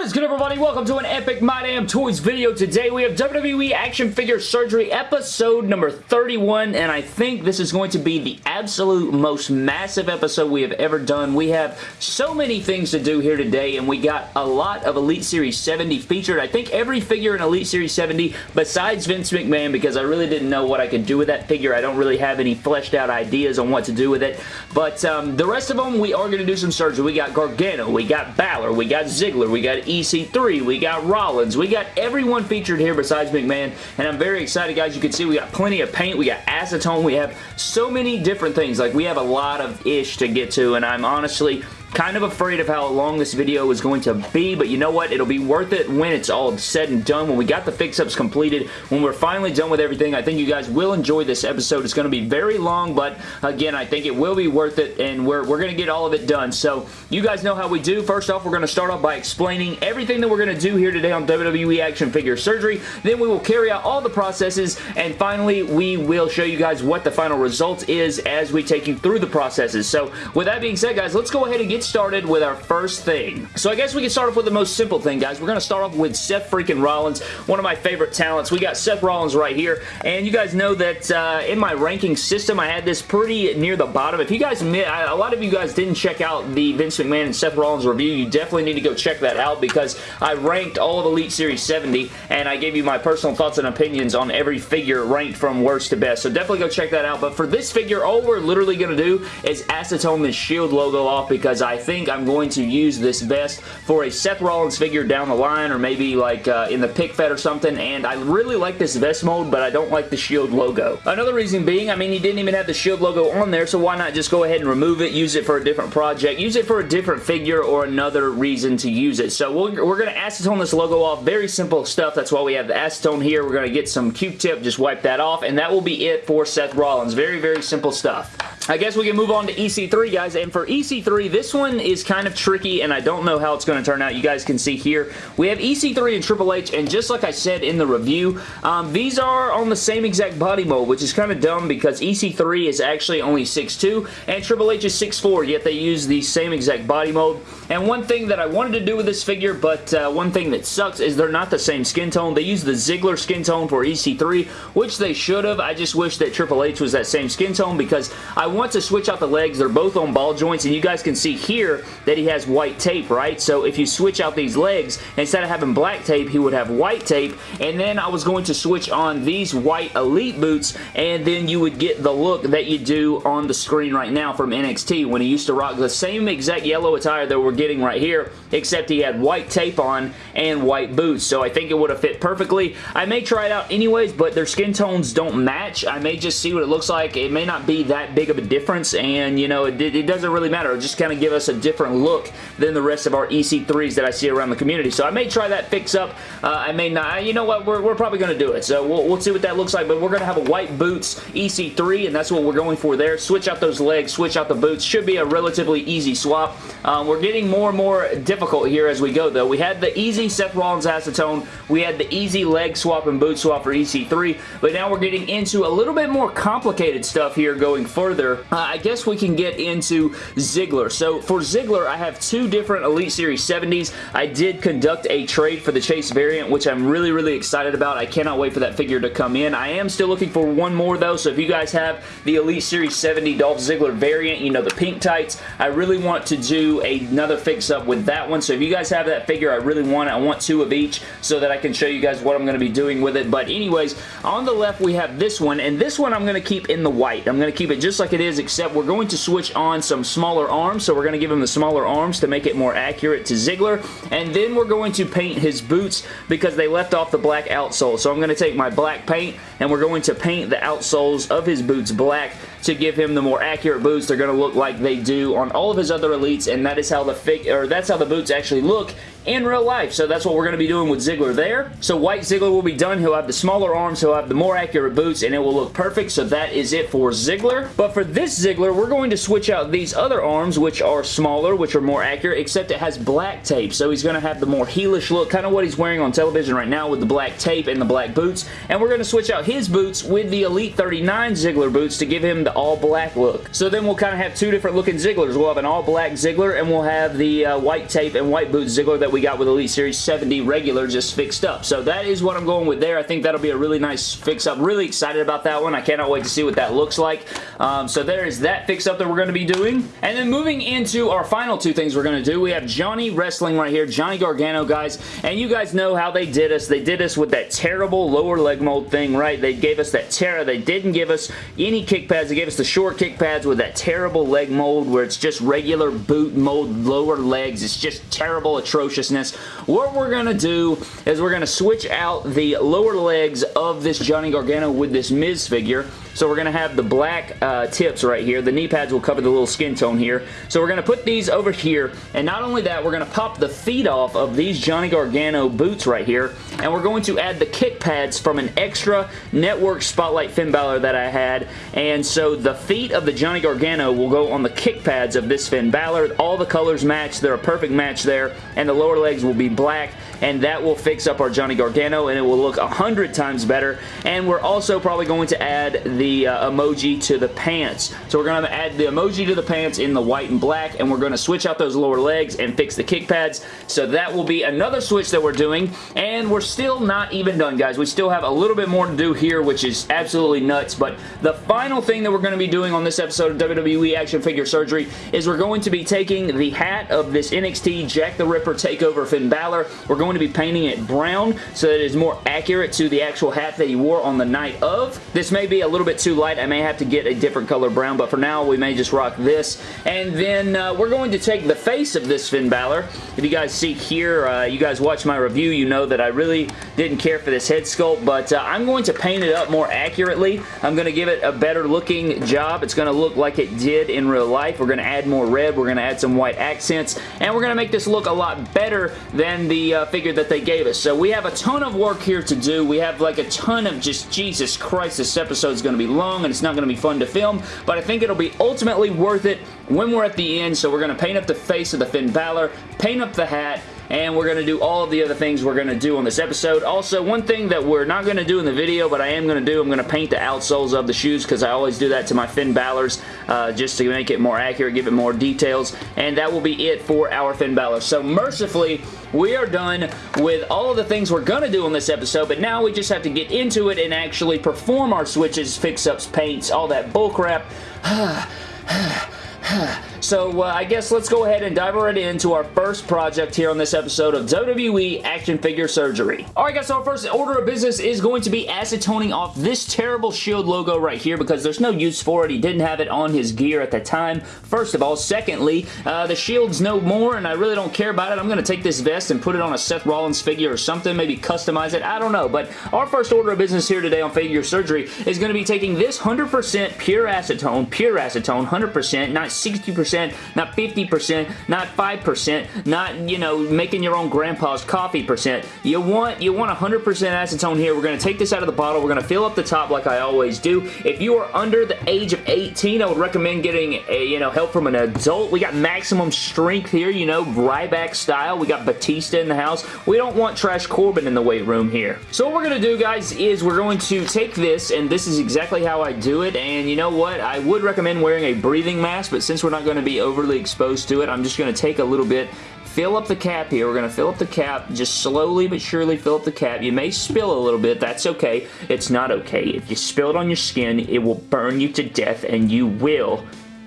What is everybody? Welcome to an epic My Damn Toys video. Today we have WWE Action Figure Surgery episode number 31 and I think this is going to be the absolute most massive episode we have ever done. We have so many things to do here today and we got a lot of Elite Series 70 featured. I think every figure in Elite Series 70 besides Vince McMahon because I really didn't know what I could do with that figure. I don't really have any fleshed out ideas on what to do with it. But um, the rest of them we are going to do some surgery. We got Gargano, we got Balor, we got Ziggler, we got EC3, we got Rollins, we got everyone featured here besides McMahon, and I'm very excited, guys. You can see we got plenty of paint, we got acetone, we have so many different things. Like, we have a lot of ish to get to, and I'm honestly Kind of afraid of how long this video is going to be, but you know what? It'll be worth it when it's all said and done, when we got the fix-ups completed, when we're finally done with everything. I think you guys will enjoy this episode. It's going to be very long, but again, I think it will be worth it, and we're, we're going to get all of it done. So, you guys know how we do. First off, we're going to start off by explaining everything that we're going to do here today on WWE Action Figure Surgery. Then we will carry out all the processes, and finally, we will show you guys what the final result is as we take you through the processes. So, with that being said, guys, let's go ahead and get started with our first thing. So I guess we can start off with the most simple thing, guys. We're going to start off with Seth freaking Rollins, one of my favorite talents. We got Seth Rollins right here, and you guys know that uh, in my ranking system, I had this pretty near the bottom. If you guys, a lot of you guys didn't check out the Vince McMahon and Seth Rollins review, you definitely need to go check that out because I ranked all of Elite Series 70, and I gave you my personal thoughts and opinions on every figure ranked from worst to best. So definitely go check that out. But for this figure, all we're literally going to do is acetone the shield logo off because I think I'm going to use this vest for a Seth Rollins figure down the line or maybe like uh, in the pick fed or something and I really like this vest mold but I don't like the Shield logo. Another reason being, I mean, he didn't even have the Shield logo on there so why not just go ahead and remove it, use it for a different project, use it for a different figure or another reason to use it. So we're, we're going to acetone this logo off. Very simple stuff. That's why we have the acetone here. We're going to get some Q-tip, just wipe that off and that will be it for Seth Rollins. Very, very simple stuff. I guess we can move on to EC3, guys. And for EC3, this one is kind of tricky, and I don't know how it's going to turn out. You guys can see here. We have EC3 and Triple H, and just like I said in the review, um, these are on the same exact body mold, which is kind of dumb because EC3 is actually only 6'2", and Triple H is 6'4", yet they use the same exact body mold. And one thing that I wanted to do with this figure, but uh, one thing that sucks is they're not the same skin tone. They use the Ziggler skin tone for EC3, which they should have. I just wish that Triple H was that same skin tone because I want to switch out the legs. They're both on ball joints, and you guys can see here that he has white tape, right? So if you switch out these legs, instead of having black tape, he would have white tape, and then I was going to switch on these white Elite boots, and then you would get the look that you do on the screen right now from NXT when he used to rock the same exact yellow attire that we're getting right here, except he had white tape on and white boots, so I think it would have fit perfectly. I may try it out anyways, but their skin tones don't match. I may just see what it looks like. It may not be that big of a difference and you know it, it doesn't really matter. It just kind of give us a different look than the rest of our EC3s that I see around the community. So I may try that fix up. Uh, I may not. You know what? We're, we're probably going to do it. So we'll, we'll see what that looks like. But we're going to have a white boots EC3 and that's what we're going for there. Switch out those legs. Switch out the boots. Should be a relatively easy swap. Um, we're getting more and more difficult here as we go though. We had the easy Seth Rollins acetone. We had the easy leg swap and boot swap for EC3. But now we're getting into a little bit more complicated stuff here going further. Uh, I guess we can get into Ziggler. So for Ziggler, I have two different Elite Series 70s. I did conduct a trade for the Chase variant, which I'm really, really excited about. I cannot wait for that figure to come in. I am still looking for one more though, so if you guys have the Elite Series 70 Dolph Ziggler variant, you know, the pink tights, I really want to do another fix-up with that one. So if you guys have that figure, I really want it. I want two of each so that I can show you guys what I'm going to be doing with it. But anyways, on the left we have this one, and this one I'm going to keep in the white. I'm going to keep it just like it is, except except we're going to switch on some smaller arms, so we're going to give him the smaller arms to make it more accurate to Ziggler, and then we're going to paint his boots because they left off the black outsole. So I'm going to take my black paint, and we're going to paint the outsoles of his boots black to give him the more accurate boots. They're going to look like they do on all of his other elites, and that is how the fig or that's how the boots actually look in real life. So that's what we're going to be doing with Ziggler there. So White Ziggler will be done. He'll have the smaller arms. He'll have the more accurate boots and it will look perfect. So that is it for Ziggler. But for this Ziggler, we're going to switch out these other arms which are smaller, which are more accurate, except it has black tape. So he's going to have the more heelish look, kind of what he's wearing on television right now with the black tape and the black boots. And we're going to switch out his boots with the Elite 39 Ziggler boots to give him the all black look. So then we'll kind of have two different looking Zigglers. We'll have an all black Ziggler and we'll have the uh, white tape and white boot Ziggler that we got with Elite Series 70 regular just fixed up. So that is what I'm going with there. I think that'll be a really nice fix up. Really excited about that one. I cannot wait to see what that looks like. Um, so there is that fix up that we're going to be doing. And then moving into our final two things we're going to do, we have Johnny Wrestling right here, Johnny Gargano, guys. And you guys know how they did us. They did us with that terrible lower leg mold thing, right? They gave us that Terra. They didn't give us any kick pads. Us the short kick pads with that terrible leg mold where it's just regular boot mold lower legs. It's just terrible atrociousness. What we're going to do is we're going to switch out the lower legs of this Johnny Gargano with this Miz figure so we're going to have the black uh, tips right here. The knee pads will cover the little skin tone here. So we're going to put these over here. And not only that, we're going to pop the feet off of these Johnny Gargano boots right here. And we're going to add the kick pads from an extra Network Spotlight Finn Balor that I had. And so the feet of the Johnny Gargano will go on the kick pads of this Finn Balor. All the colors match. They're a perfect match there. And the lower legs will be black and that will fix up our Johnny Gargano and it will look a hundred times better. And we're also probably going to add the uh, emoji to the pants. So we're going to add the emoji to the pants in the white and black and we're going to switch out those lower legs and fix the kick pads. So that will be another switch that we're doing. And we're still not even done guys. We still have a little bit more to do here which is absolutely nuts. But the final thing that we're going to be doing on this episode of WWE Action Figure Surgery is we're going to be taking the hat of this NXT Jack the Ripper Takeover Finn Balor. We're going going to be painting it brown so that it is more accurate to the actual hat that he wore on the night of. This may be a little bit too light. I may have to get a different color brown, but for now we may just rock this. And then uh, we're going to take the face of this Finn Balor. If you guys see here, uh, you guys watch my review, you know that I really didn't care for this head sculpt, but uh, I'm going to paint it up more accurately. I'm going to give it a better looking job. It's going to look like it did in real life. We're going to add more red. We're going to add some white accents, and we're going to make this look a lot better than the uh, figure that they gave us. So we have a ton of work here to do. We have like a ton of just, Jesus Christ, this episode is going to be long and it's not going to be fun to film, but I think it'll be ultimately worth it when we're at the end. So we're going to paint up the face of the Finn Balor, paint up the hat, and we're going to do all of the other things we're going to do on this episode. Also, one thing that we're not going to do in the video, but I am going to do, I'm going to paint the outsoles of the shoes because I always do that to my Finn Balor's uh, just to make it more accurate, give it more details, and that will be it for our Finn Balor. So, mercifully, we are done with all of the things we're going to do on this episode, but now we just have to get into it and actually perform our switches, fix-ups, paints, all that bullcrap. So uh, I guess let's go ahead and dive right into our first project here on this episode of WWE Action Figure Surgery. Alright guys, so our first order of business is going to be acetoning off this terrible Shield logo right here because there's no use for it. He didn't have it on his gear at the time, first of all. Secondly, uh, the Shield's no more and I really don't care about it. I'm going to take this vest and put it on a Seth Rollins figure or something, maybe customize it. I don't know, but our first order of business here today on Figure Surgery is going to be taking this 100% pure acetone, pure acetone, 100%, not 60% percent not 50%, not 5%, not, you know, making your own grandpa's coffee percent. You want, you want 100% acetone here. We're going to take this out of the bottle. We're going to fill up the top like I always do. If you are under the age of 18, I would recommend getting, a, you know, help from an adult. We got maximum strength here, you know, Ryback style. We got Batista in the house. We don't want Trash Corbin in the weight room here. So what we're going to do, guys, is we're going to take this, and this is exactly how I do it, and you know what? I would recommend wearing a breathing mask, but since we're not going to be overly exposed to it. I'm just going to take a little bit fill up the cap here. We're going to fill up the cap. Just slowly but surely fill up the cap. You may spill a little bit. That's okay. It's not okay. If you spill it on your skin, it will burn you to death and you will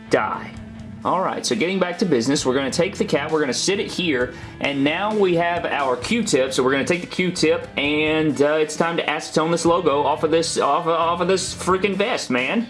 die. Alright, so getting back to business, we're going to take the cap, we're going to sit it here, and now we have our Q-tip, so we're going to take the Q-tip, and uh, it's time to acetone this logo off of this, off, off of this freaking vest, man.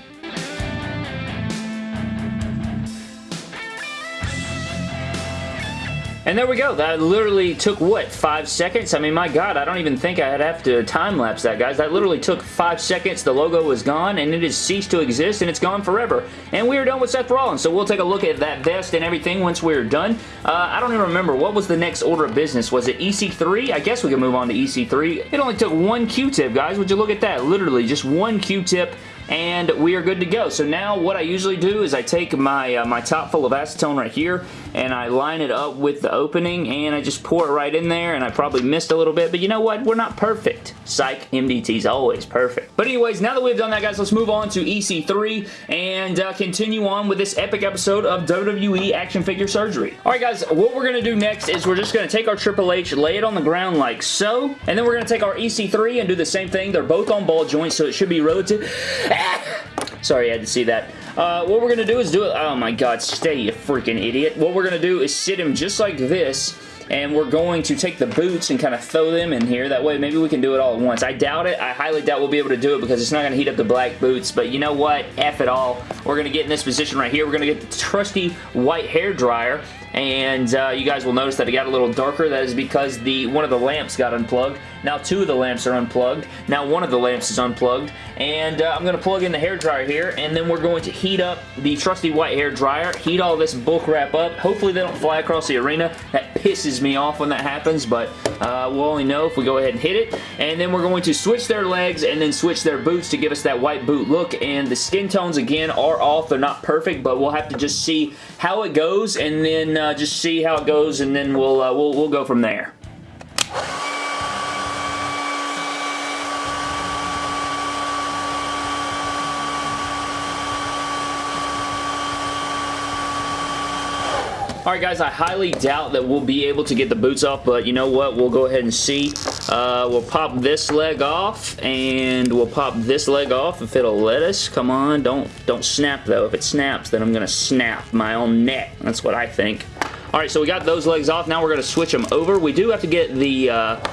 And there we go. That literally took, what, five seconds? I mean, my God, I don't even think I'd have to time-lapse that, guys. That literally took five seconds. The logo was gone, and it has ceased to exist, and it's gone forever. And we are done with Seth Rollins, so we'll take a look at that vest and everything once we're done. Uh, I don't even remember. What was the next order of business? Was it EC3? I guess we can move on to EC3. It only took one Q-tip, guys. Would you look at that? Literally, just one Q-tip and we are good to go. So now what I usually do is I take my, uh, my top full of acetone right here and I line it up with the opening and I just pour it right in there and I probably missed a little bit, but you know what? We're not perfect. Psych, MDT's always perfect. But anyways, now that we've done that, guys, let's move on to EC3 and uh, continue on with this epic episode of WWE Action Figure Surgery. Alright, guys, what we're going to do next is we're just going to take our Triple H, lay it on the ground like so, and then we're going to take our EC3 and do the same thing. They're both on ball joints, so it should be relative... Sorry, I had to see that. Uh, what we're going to do is do it... Oh my god, stay, you freaking idiot. What we're going to do is sit him just like this and we're going to take the boots and kind of throw them in here. That way, maybe we can do it all at once. I doubt it. I highly doubt we'll be able to do it because it's not going to heat up the black boots, but you know what? F it all. We're going to get in this position right here. We're going to get the trusty white hair dryer, and uh, you guys will notice that it got a little darker. That is because the one of the lamps got unplugged. Now two of the lamps are unplugged. Now one of the lamps is unplugged. And uh, I'm going to plug in the hair dryer here, and then we're going to heat up the trusty white hair dryer, heat all this bulk wrap up. Hopefully they don't fly across the arena. That pisses me off when that happens, but uh, we'll only know if we go ahead and hit it. And then we're going to switch their legs and then switch their boots to give us that white boot look. And the skin tones, again, are off. They're not perfect, but we'll have to just see how it goes and then uh, just see how it goes, and then we'll, uh, we'll, we'll go from there. Alright guys, I highly doubt that we'll be able to get the boots off, but you know what? We'll go ahead and see. Uh, we'll pop this leg off, and we'll pop this leg off if it'll let us. Come on, don't, don't snap though. If it snaps, then I'm going to snap my own neck. That's what I think. Alright, so we got those legs off. Now we're going to switch them over. We do have to get the... Uh,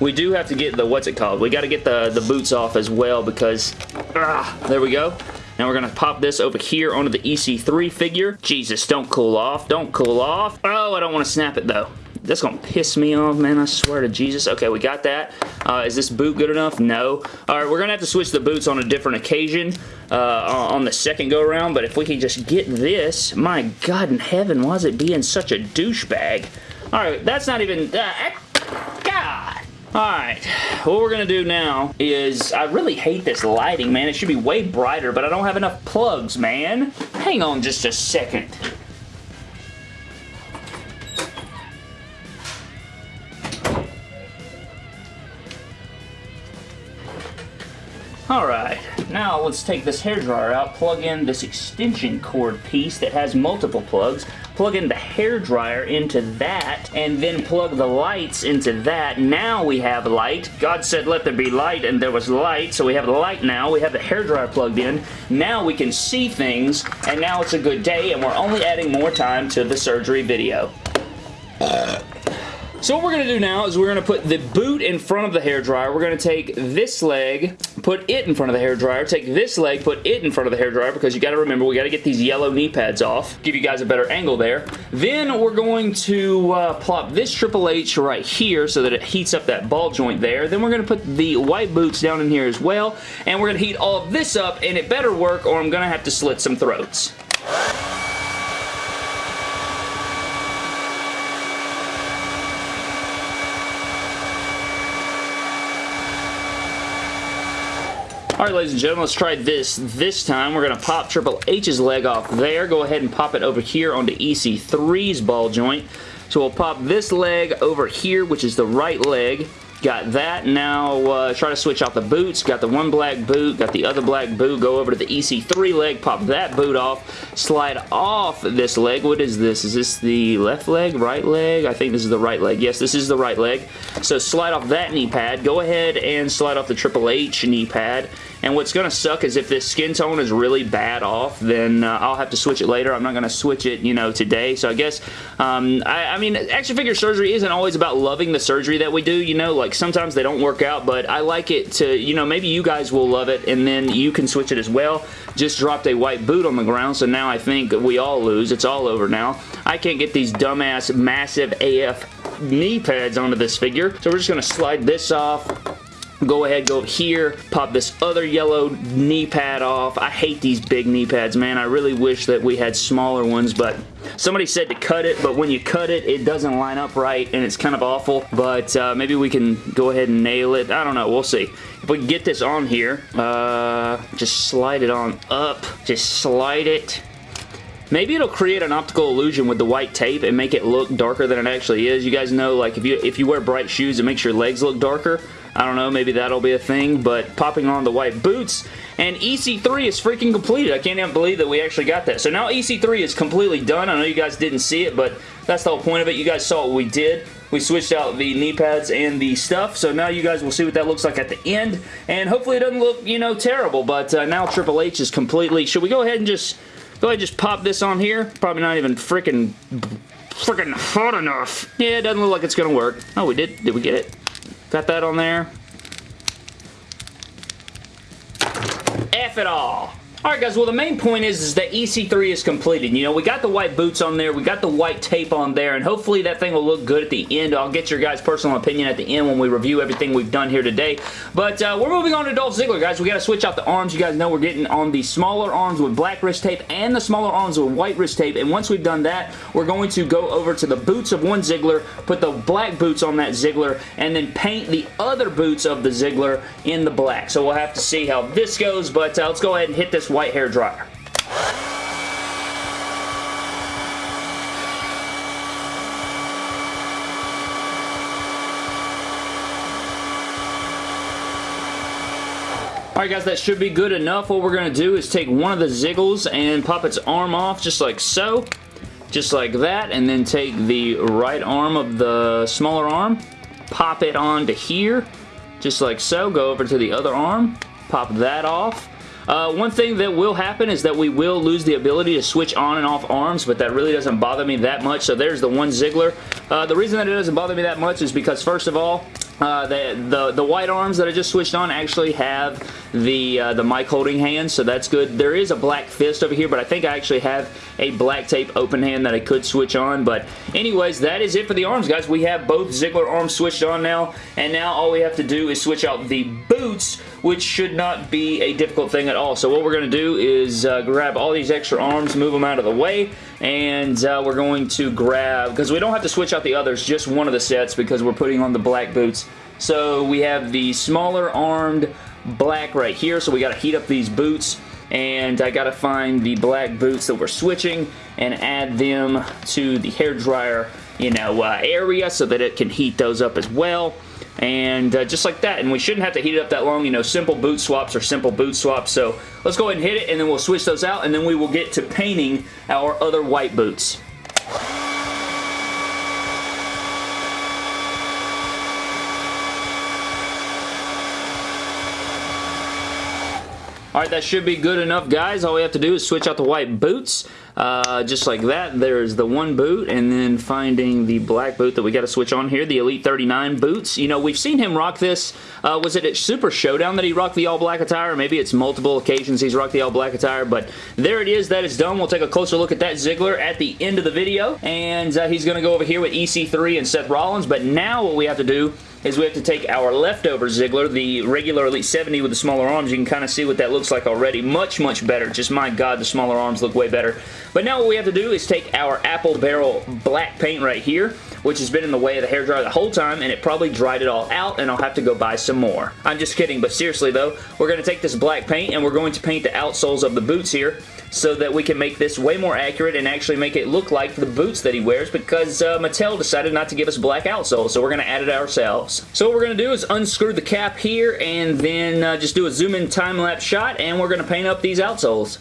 we do have to get the, what's it called? We got to get the, the boots off as well because, ah, there we go. Now we're going to pop this over here onto the EC3 figure. Jesus, don't cool off. Don't cool off. Oh, I don't want to snap it though. That's going to piss me off, man. I swear to Jesus. Okay, we got that. Uh, is this boot good enough? No. All right, we're going to have to switch the boots on a different occasion uh, on the second go-around, but if we can just get this, my God in heaven, why is it being such a douchebag? All right, that's not even... Uh! Alright, what we're going to do now is, I really hate this lighting, man. It should be way brighter, but I don't have enough plugs, man. Hang on just a second. Alright, now let's take this hairdryer out, plug in this extension cord piece that has multiple plugs, plug in the hair dryer into that, and then plug the lights into that. Now we have light. God said let there be light, and there was light, so we have the light now. We have the hair dryer plugged in. Now we can see things, and now it's a good day, and we're only adding more time to the surgery video. Uh. So what we're going to do now is we're going to put the boot in front of the hair dryer. We're going to take this leg, put it in front of the hair dryer, take this leg, put it in front of the hair dryer because you got to remember we got to get these yellow knee pads off. Give you guys a better angle there. Then we're going to uh, plop this Triple H right here so that it heats up that ball joint there. Then we're going to put the white boots down in here as well and we're going to heat all of this up and it better work or I'm going to have to slit some throats. Alright, ladies and gentlemen, let's try this. This time, we're going to pop Triple H's leg off there. Go ahead and pop it over here onto EC3's ball joint. So we'll pop this leg over here, which is the right leg. Got that. Now uh, try to switch out the boots. Got the one black boot. Got the other black boot. Go over to the EC3 leg. Pop that boot off. Slide off this leg. What is this? Is this the left leg? Right leg? I think this is the right leg. Yes, this is the right leg. So slide off that knee pad. Go ahead and slide off the Triple H knee pad. And what's going to suck is if this skin tone is really bad off, then uh, I'll have to switch it later. I'm not going to switch it, you know, today. So I guess, um, I, I, mean, action figure surgery isn't always about loving the surgery that we do, you know, like sometimes they don't work out, but I like it to, you know, maybe you guys will love it and then you can switch it as well. Just dropped a white boot on the ground, so now I think we all lose. It's all over now. I can't get these dumbass massive AF knee pads onto this figure, so we're just going to slide this off go ahead, go here, pop this other yellow knee pad off. I hate these big knee pads, man. I really wish that we had smaller ones, but somebody said to cut it, but when you cut it, it doesn't line up right, and it's kind of awful, but uh, maybe we can go ahead and nail it. I don't know. We'll see. If we get this on here, uh, just slide it on up. Just slide it Maybe it'll create an optical illusion with the white tape and make it look darker than it actually is. You guys know, like, if you if you wear bright shoes, it makes your legs look darker. I don't know, maybe that'll be a thing, but popping on the white boots, and EC3 is freaking completed. I can't even believe that we actually got that. So now EC3 is completely done. I know you guys didn't see it, but that's the whole point of it. You guys saw what we did. We switched out the knee pads and the stuff, so now you guys will see what that looks like at the end, and hopefully it doesn't look, you know, terrible, but uh, now Triple H is completely... Should we go ahead and just Go ahead and just pop this on here. Probably not even freaking freaking hot enough. Yeah, it doesn't look like it's going to work. Oh, we did. Did we get it? Got that on there. F it all. Alright guys, well the main point is, is that EC3 is completed. You know, we got the white boots on there, we got the white tape on there, and hopefully that thing will look good at the end. I'll get your guys' personal opinion at the end when we review everything we've done here today. But uh, we're moving on to Dolph Ziggler, guys. We got to switch out the arms. You guys know we're getting on the smaller arms with black wrist tape and the smaller arms with white wrist tape, and once we've done that, we're going to go over to the boots of one Ziggler, put the black boots on that Ziggler, and then paint the other boots of the Ziggler in the black. So we'll have to see how this goes, but uh, let's go ahead and hit this white hair dryer. Alright guys, that should be good enough. What we're going to do is take one of the Ziggles and pop its arm off just like so. Just like that. And then take the right arm of the smaller arm. Pop it onto here. Just like so. Go over to the other arm. Pop that off. Uh, one thing that will happen is that we will lose the ability to switch on and off arms, but that really doesn't bother me that much. So there's the one Ziggler. Uh, the reason that it doesn't bother me that much is because, first of all, uh, the, the, the white arms that I just switched on actually have the uh, the mic holding hand, so that's good. There is a black fist over here, but I think I actually have a black tape open hand that I could switch on. But anyways, that is it for the arms, guys. We have both Ziggler arms switched on now, and now all we have to do is switch out the boots, which should not be a difficult thing at all. So what we're going to do is uh, grab all these extra arms, move them out of the way, and uh, we're going to grab, because we don't have to switch out the others, just one of the sets because we're putting on the black boots. So we have the smaller armed black right here, so we got to heat up these boots. And I got to find the black boots that we're switching and add them to the hair dryer you know, uh, area so that it can heat those up as well. And uh, just like that. And we shouldn't have to heat it up that long. You know simple boot swaps are simple boot swaps. So let's go ahead and hit it and then we'll switch those out. And then we will get to painting our other white boots Alright, that should be good enough, guys. All we have to do is switch out the white boots. Uh, just like that, there's the one boot, and then finding the black boot that we got to switch on here, the Elite 39 boots. You know, we've seen him rock this. Uh, was it at Super Showdown that he rocked the all-black attire? Maybe it's multiple occasions he's rocked the all-black attire, but there it is. That is done. We'll take a closer look at that Ziggler at the end of the video, and uh, he's going to go over here with EC3 and Seth Rollins, but now what we have to do is we have to take our leftover Ziggler, the regular Elite 70 with the smaller arms. You can kind of see what that looks like already. Much, much better. Just my God, the smaller arms look way better. But now what we have to do is take our Apple Barrel black paint right here, which has been in the way of the hairdryer the whole time, and it probably dried it all out, and I'll have to go buy some more. I'm just kidding, but seriously though, we're going to take this black paint, and we're going to paint the outsoles of the boots here, so that we can make this way more accurate and actually make it look like the boots that he wears because uh, Mattel decided not to give us black outsoles, so we're going to add it ourselves. So what we're going to do is unscrew the cap here and then uh, just do a zoom in time-lapse shot and we're going to paint up these outsoles.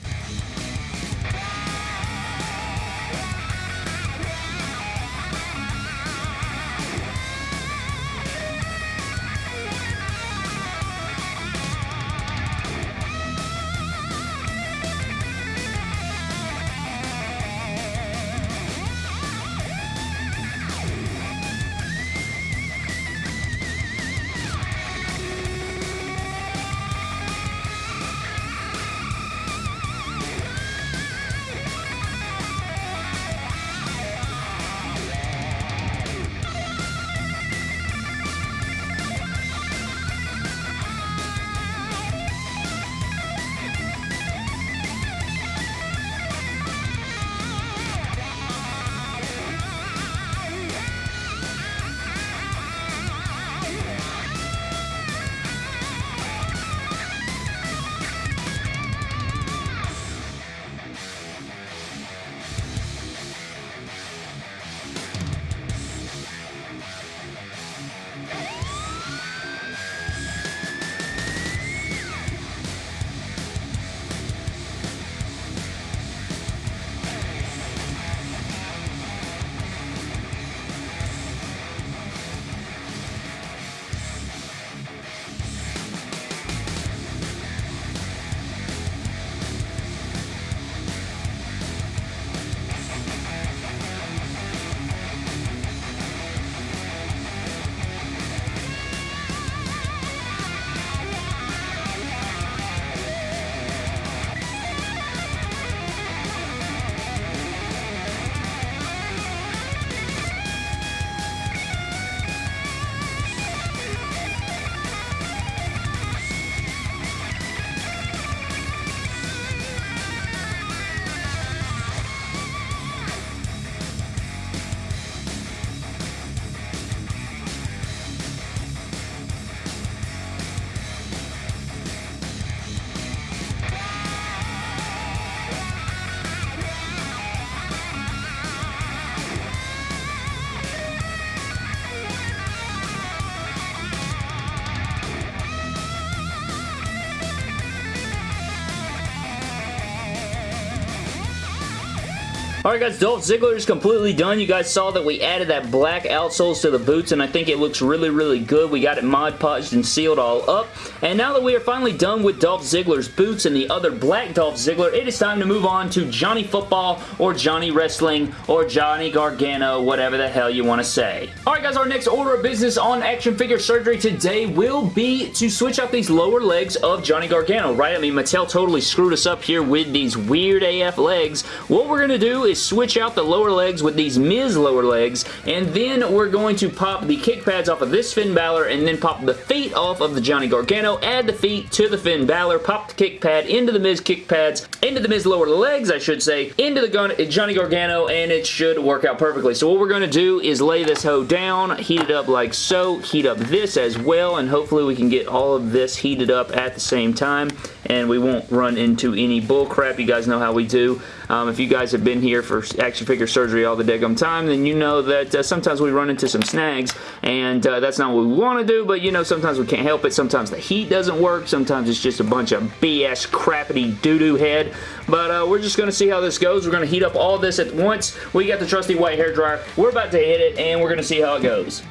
Alright guys, Dolph Ziggler is completely done. You guys saw that we added that black outsoles to the boots and I think it looks really, really good. We got it Mod Podged and sealed all up. And now that we are finally done with Dolph Ziggler's boots and the other black Dolph Ziggler, it is time to move on to Johnny Football or Johnny Wrestling or Johnny Gargano, whatever the hell you want to say. Alright guys, our next order of business on action figure surgery today will be to switch out these lower legs of Johnny Gargano, right? I mean, Mattel totally screwed us up here with these weird AF legs. What we're going to do is switch out the lower legs with these Miz lower legs, and then we're going to pop the kick pads off of this Finn Balor, and then pop the feet off of the Johnny Gargano, add the feet to the Finn Balor, pop the kick pad into the Miz kick pads, into the Miz lower legs, I should say, into the gun, Johnny Gargano, and it should work out perfectly. So what we're going to do is lay this hoe down, heat it up like so, heat up this as well, and hopefully we can get all of this heated up at the same time, and we won't run into any bull crap. You guys know how we do. Um, if you guys have been here for action figure surgery all the daggum time, then you know that uh, sometimes we run into some snags, and uh, that's not what we want to do, but you know, sometimes we can't help it. Sometimes the heat doesn't work. Sometimes it's just a bunch of BS crappity doo-doo head, but uh, we're just going to see how this goes. We're going to heat up all this at once. We got the trusty white hair dryer. We're about to hit it, and we're going to see how it goes.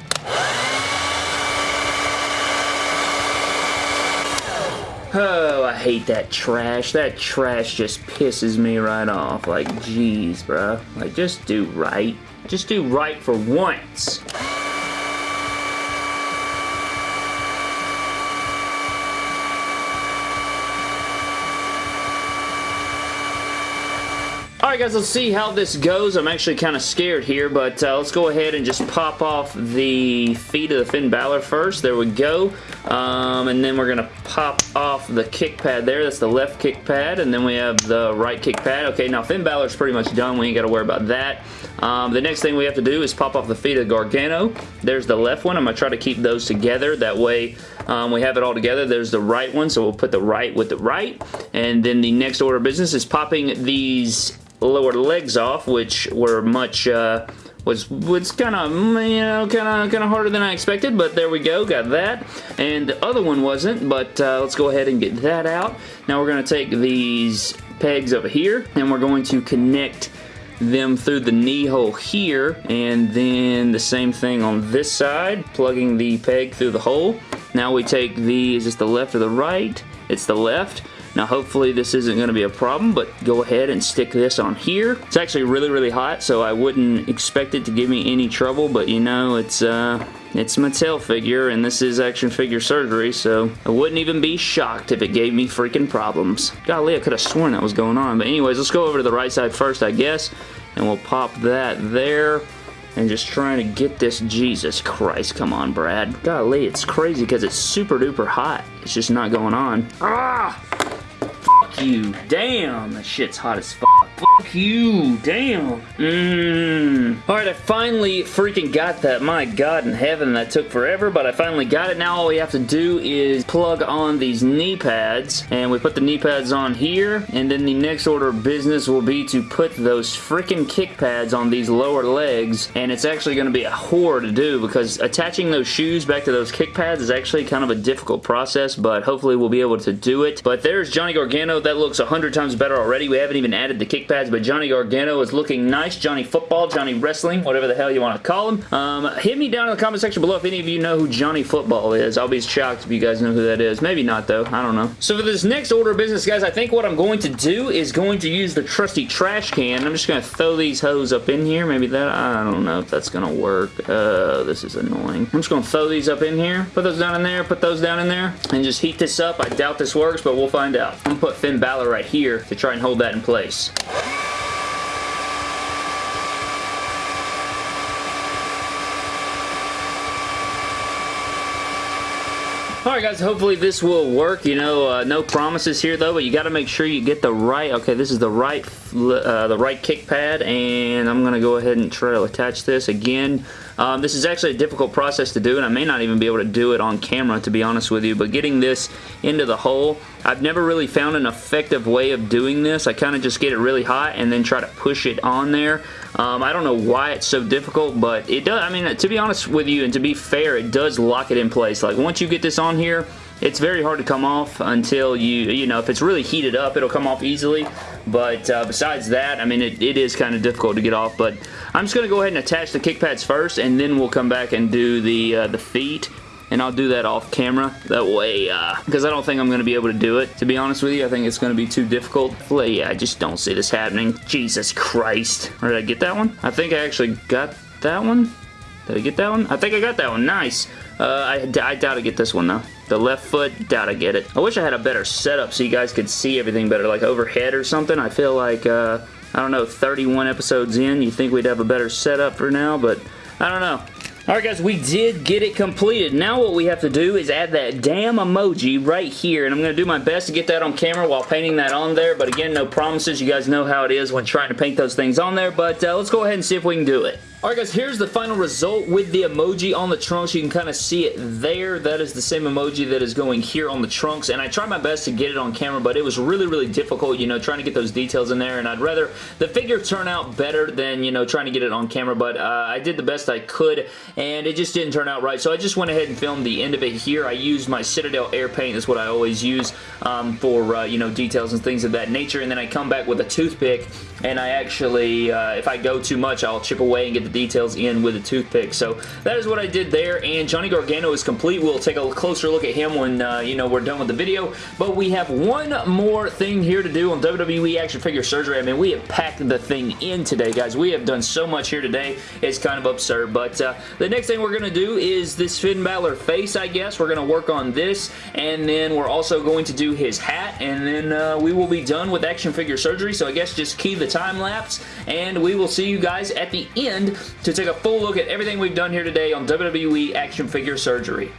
Oh, I hate that trash. That trash just pisses me right off. Like, jeez, bro. Like, just do right. Just do right for once. Alright guys, let's see how this goes. I'm actually kind of scared here, but uh, let's go ahead and just pop off the feet of the Finn Balor first. There we go. Um, and then we're going to pop off the kick pad there. That's the left kick pad. And then we have the right kick pad. Okay, now Finn Balor's pretty much done. We ain't got to worry about that. Um, the next thing we have to do is pop off the feet of Gargano. There's the left one. I'm going to try to keep those together. That way um, we have it all together. There's the right one, so we'll put the right with the right. And then the next order of business is popping these lower legs off, which were much, uh, was was kind of, you know, kind of kind of harder than I expected, but there we go, got that. And the other one wasn't, but uh, let's go ahead and get that out. Now we're going to take these pegs over here, and we're going to connect them through the knee hole here, and then the same thing on this side, plugging the peg through the hole. Now we take the, is this the left or the right? It's the left. Now hopefully this isn't going to be a problem, but go ahead and stick this on here. It's actually really, really hot, so I wouldn't expect it to give me any trouble, but you know, it's, uh, it's Mattel figure, and this is action figure surgery, so I wouldn't even be shocked if it gave me freaking problems. Golly, I could have sworn that was going on. But anyways, let's go over to the right side first, I guess, and we'll pop that there and just trying to get this Jesus Christ come on Brad golly it's crazy because it's super duper hot it's just not going on ah you. Damn, that shit's hot as fuck. Fuck you. Damn. Mmm. Alright, I finally freaking got that. My god in heaven, that took forever, but I finally got it. Now all we have to do is plug on these knee pads, and we put the knee pads on here, and then the next order of business will be to put those freaking kick pads on these lower legs, and it's actually going to be a whore to do because attaching those shoes back to those kick pads is actually kind of a difficult process, but hopefully we'll be able to do it. But there's Johnny Gargano that looks a hundred times better already. We haven't even added the kick pads, but Johnny Gargano is looking nice. Johnny Football, Johnny Wrestling, whatever the hell you want to call him. Um, hit me down in the comment section below if any of you know who Johnny Football is. I'll be shocked if you guys know who that is. Maybe not, though. I don't know. So for this next order of business, guys, I think what I'm going to do is going to use the trusty trash can. I'm just going to throw these hose up in here. Maybe that, I don't know if that's going to work. Uh, this is annoying. I'm just going to throw these up in here. Put those down in there. Put those down in there. And just heat this up. I doubt this works, but we'll find out. I'm going to put Finn Balor right here to try and hold that in place. Alright guys, hopefully this will work. You know, uh, no promises here though, but you got to make sure you get the right, okay, this is the right, uh, the right kick pad, and I'm going to go ahead and try to attach this again. Um, this is actually a difficult process to do, and I may not even be able to do it on camera, to be honest with you, but getting this into the hole, I've never really found an effective way of doing this. I kind of just get it really hot and then try to push it on there. Um, I don't know why it's so difficult, but it does, I mean, to be honest with you and to be fair, it does lock it in place. Like, once you get this on here, it's very hard to come off until you, you know, if it's really heated up, it'll come off easily. But uh, besides that, I mean, it, it is kind of difficult to get off. But I'm just going to go ahead and attach the kick pads first, and then we'll come back and do the, uh, the feet and I'll do that off camera. That way, because uh, I don't think I'm going to be able to do it. To be honest with you, I think it's going to be too difficult. Well, yeah, I just don't see this happening. Jesus Christ. Or did I get that one? I think I actually got that one. Did I get that one? I think I got that one. Nice. Uh, I, I doubt I get this one, though. The left foot, doubt I get it. I wish I had a better setup so you guys could see everything better, like overhead or something. I feel like, uh, I don't know, 31 episodes in, you think we'd have a better setup for now, but I don't know. Alright guys, we did get it completed. Now what we have to do is add that damn emoji right here, and I'm going to do my best to get that on camera while painting that on there, but again, no promises. You guys know how it is when trying to paint those things on there, but uh, let's go ahead and see if we can do it. Alright guys, here's the final result with the emoji on the trunks. You can kind of see it there. That is the same emoji that is going here on the trunks, and I tried my best to get it on camera, but it was really, really difficult, you know, trying to get those details in there, and I'd rather the figure turn out better than, you know, trying to get it on camera, but uh, I did the best I could, and it just didn't turn out right, so I just went ahead and filmed the end of it here. I used my Citadel Air Paint. That's what I always use um, for, uh, you know, details and things of that nature, and then I come back with a toothpick, and I actually, uh, if I go too much, I'll chip away and get the details in with a toothpick. So that is what I did there, and Johnny Gargano is complete. We'll take a closer look at him when, uh, you know, we're done with the video, but we have one more thing here to do on WWE Action Figure Surgery. I mean, we have packed the thing in today, guys. We have done so much here today. It's kind of absurd, but uh, the next thing we're going to do is this Finn Balor face, I guess. We're going to work on this, and then we're also going to do his hat, and then uh, we will be done with Action Figure Surgery, so I guess just key the time lapse, and we will see you guys at the end to take a full look at everything we've done here today on WWE Action Figure Surgery.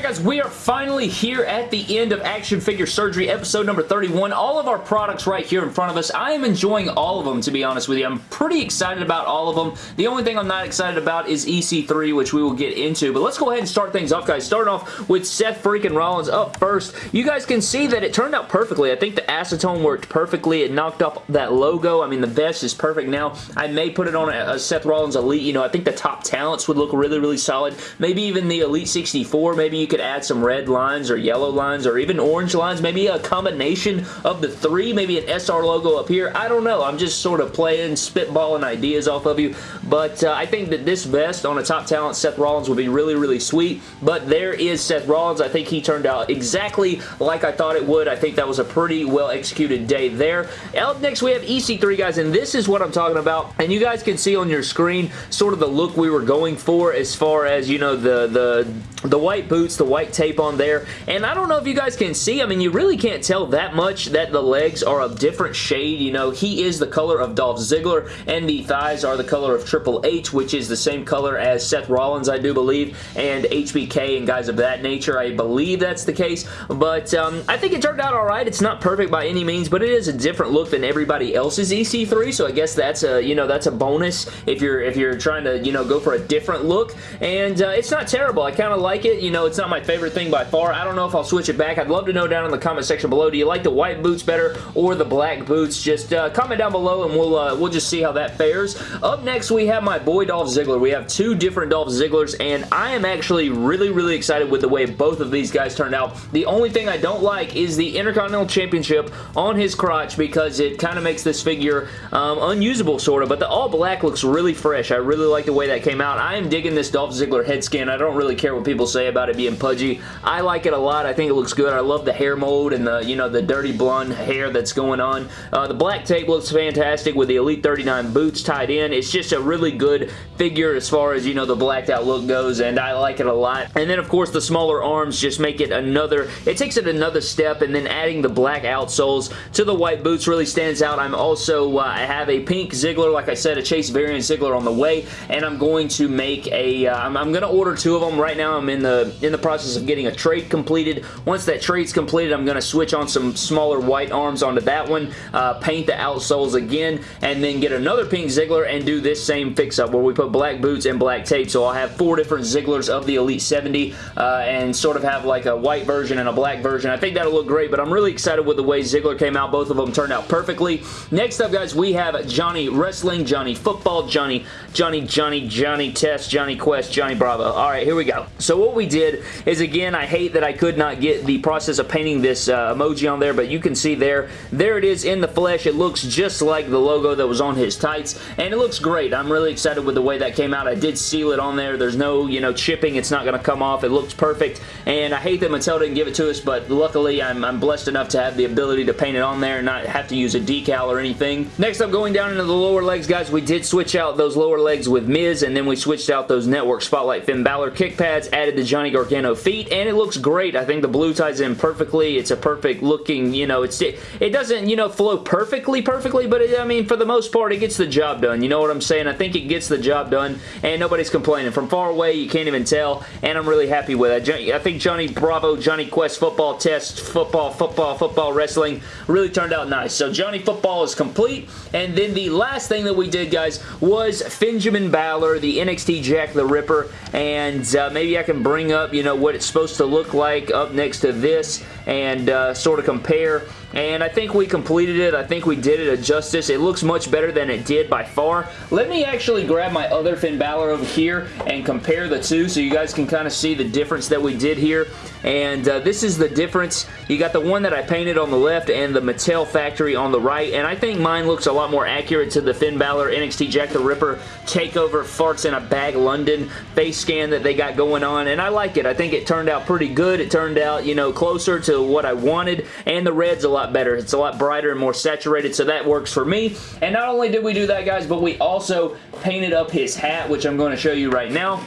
Alright guys, we are finally here at the end of Action Figure Surgery episode number 31. All of our products right here in front of us. I am enjoying all of them to be honest with you. I'm pretty excited about all of them. The only thing I'm not excited about is EC3 which we will get into. But let's go ahead and start things off guys. Starting off with Seth freaking Rollins up first. You guys can see that it turned out perfectly. I think the acetone worked perfectly. It knocked up that logo. I mean the vest is perfect now. I may put it on a, a Seth Rollins Elite. You know I think the top talents would look really really solid. Maybe even the Elite 64. Maybe you could add some red lines or yellow lines or even orange lines. Maybe a combination of the three. Maybe an SR logo up here. I don't know. I'm just sort of playing, spitballing ideas off of you. But uh, I think that this vest on a top talent Seth Rollins would be really, really sweet. But there is Seth Rollins. I think he turned out exactly like I thought it would. I think that was a pretty well executed day there. Up next, we have EC3, guys, and this is what I'm talking about. And you guys can see on your screen sort of the look we were going for as far as, you know, the, the, the white boots, the white tape on there. And I don't know if you guys can see, I mean, you really can't tell that much that the legs are a different shade. You know, he is the color of Dolph Ziggler, and the thighs are the color of Triple H, which is the same color as Seth Rollins, I do believe, and HBK and guys of that nature. I believe that's the case, but um, I think it turned out alright. It's not perfect by any means, but it is a different look than everybody else's EC3, so I guess that's a, you know, that's a bonus if you're, if you're trying to, you know, go for a different look, and uh, it's not terrible. I kind of like it. You know, it's not my favorite thing by far. I don't know if I'll switch it back. I'd love to know down in the comment section below. Do you like the white boots better or the black boots? Just uh, comment down below and we'll uh, we'll just see how that fares. Up next, we have my boy Dolph Ziggler. We have two different Dolph Zigglers and I am actually really, really excited with the way both of these guys turned out. The only thing I don't like is the Intercontinental Championship on his crotch because it kind of makes this figure um, unusable sort of, but the all black looks really fresh. I really like the way that came out. I am digging this Dolph Ziggler head scan. I don't really care what people say about it being pudgy. I like it a lot. I think it looks good. I love the hair mold and the, you know, the dirty blonde hair that's going on. Uh, the black tape looks fantastic with the Elite 39 boots tied in. It's just a really good figure as far as, you know, the blacked out look goes, and I like it a lot. And then, of course, the smaller arms just make it another, it takes it another step, and then adding the black outsoles to the white boots really stands out. I'm also, uh, I have a pink Ziggler, like I said, a Chase variant Ziggler on the way, and I'm going to make a, uh, I'm going to order two of them. Right now, I'm in the, in the process of getting a trade completed. Once that trade's completed, I'm going to switch on some smaller white arms onto that one, uh, paint the outsoles again, and then get another pink Ziggler and do this same fix-up where we put black boots and black tape. So I'll have four different Zigglers of the Elite 70 uh, and sort of have like a white version and a black version. I think that'll look great, but I'm really excited with the way Ziggler came out. Both of them turned out perfectly. Next up, guys, we have Johnny Wrestling, Johnny Football, Johnny, Johnny, Johnny, Johnny Test, Johnny Quest, Johnny Bravo. All right, here we go. So what we did is, again, I hate that I could not get the process of painting this uh, emoji on there, but you can see there, there it is in the flesh. It looks just like the logo that was on his tights, and it looks great. I'm really excited with the way that came out. I did seal it on there. There's no, you know, chipping. It's not going to come off. It looks perfect, and I hate that Mattel didn't give it to us, but luckily I'm, I'm blessed enough to have the ability to paint it on there and not have to use a decal or anything. Next up, going down into the lower legs, guys, we did switch out those lower legs with Miz, and then we switched out those Network Spotlight Finn Balor kick pads, added the Johnny Gargano feet, and it looks great. I think the blue ties in perfectly. It's a perfect looking, you know, it's it, it doesn't, you know, flow perfectly, perfectly, but it, I mean, for the most part, it gets the job done. You know what I'm saying? I think it gets the job done, and nobody's complaining. From far away, you can't even tell, and I'm really happy with it. I think Johnny Bravo, Johnny Quest football test, football, football, football wrestling really turned out nice. So Johnny Football is complete, and then the last thing that we did, guys, was Finjamin Balor, the NXT Jack the Ripper, and uh, maybe I can bring up, you know, what it's supposed to look like up next to this and uh, sort of compare and I think we completed it. I think we did it a justice. It looks much better than it did by far. Let me actually grab my other Finn Balor over here and compare the two so you guys can kind of see the difference that we did here. And uh, this is the difference. You got the one that I painted on the left and the Mattel factory on the right. And I think mine looks a lot more accurate to the Finn Balor NXT Jack the Ripper Takeover Farts in a Bag London face scan that they got going on. And I like it. I think it turned out pretty good. It turned out, you know, closer to what I wanted. And the red's a lot lot better. It's a lot brighter and more saturated, so that works for me. And not only did we do that, guys, but we also painted up his hat, which I'm going to show you right now.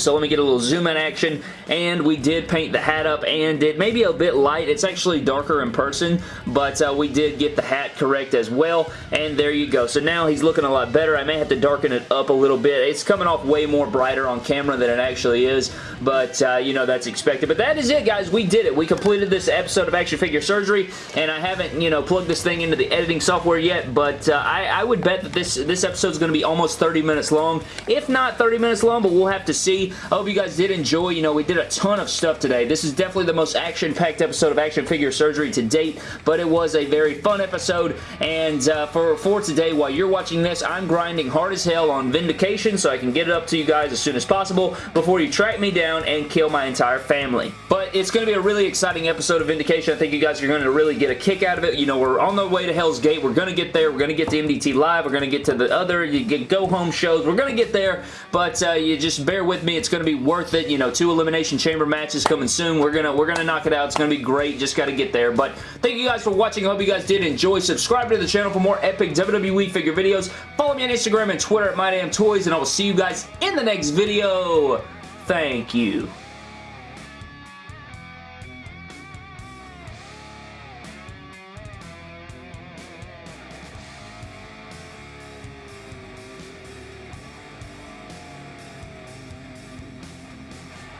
So let me get a little zoom in action, and we did paint the hat up, and it may be a bit light. It's actually darker in person, but uh, we did get the hat correct as well, and there you go. So now he's looking a lot better. I may have to darken it up a little bit. It's coming off way more brighter on camera than it actually is, but uh, you know, that's expected. But that is it, guys. We did it. We completed this episode of Action Figure Surgery, and I haven't, you know, plugged this thing into the editing software yet, but uh, I, I would bet that this, this episode is going to be almost 30 minutes long, if not 30 minutes long, but we'll have to see. I hope you guys did enjoy. You know, we did a ton of stuff today. This is definitely the most action-packed episode of Action Figure Surgery to date, but it was a very fun episode, and uh, for, for today, while you're watching this, I'm grinding hard as hell on Vindication so I can get it up to you guys as soon as possible before you track me down and kill my entire family. But it's going to be a really exciting episode of Vindication. I think you guys are going to really get a kick out of it. You know, we're on the way to Hell's Gate. We're going to get there. We're going to get to MDT Live. We're going to get to the other you get go-home shows. We're going to get there, but uh, you just bear with me. It's going to be worth it. You know, two Elimination Chamber matches coming soon. We're gonna we're gonna knock it out. It's gonna be great. Just got to get there. But thank you guys for watching. I hope you guys did enjoy. Subscribe to the channel for more epic WWE figure videos. Follow me on Instagram and Twitter at MyDamnToys, and I will see you guys in the next video. Thank you.